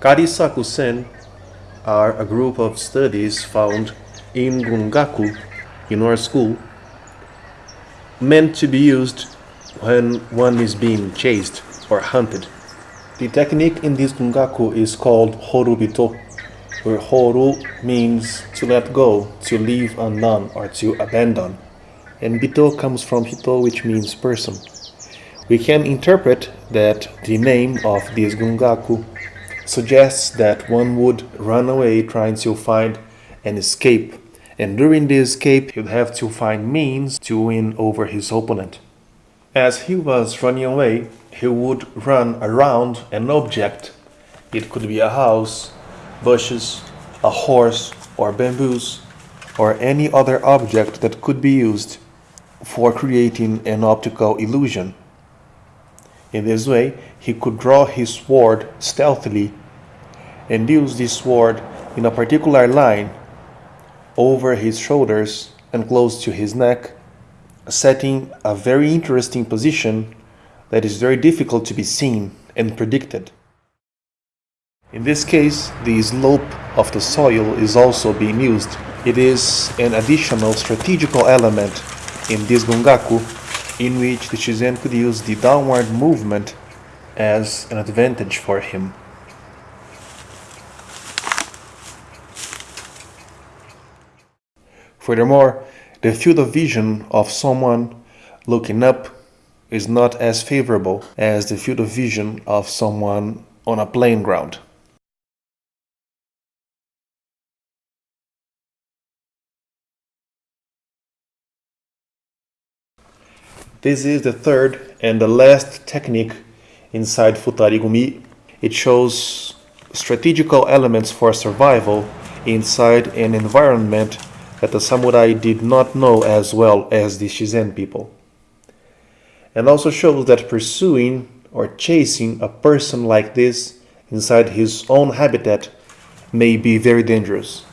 Karisaku-sen are a group of studies found in Gungaku, in our school, meant to be used when one is being chased or hunted. The technique in this Gungaku is called Horubito, where Horu means to let go, to leave undone, or to abandon, and Bito comes from Hito, which means person. We can interpret that the name of this Gungaku suggests that one would run away trying to find an escape, and during the escape he'd have to find means to win over his opponent. As he was running away, he would run around an object. It could be a house, bushes, a horse, or bamboos, or any other object that could be used for creating an optical illusion. In this way, he could draw his sword stealthily and use this sword in a particular line over his shoulders and close to his neck, setting a very interesting position that is very difficult to be seen and predicted. In this case, the slope of the soil is also being used. It is an additional strategical element in this gungaku in which the Shizen could use the downward movement as an advantage for him. Furthermore, the field of vision of someone looking up is not as favorable as the field of vision of someone on a plain ground. This is the third and the last technique inside futari Futarigumi. It shows strategical elements for survival inside an environment that the samurai did not know as well as the Shizen people. And also shows that pursuing or chasing a person like this inside his own habitat may be very dangerous.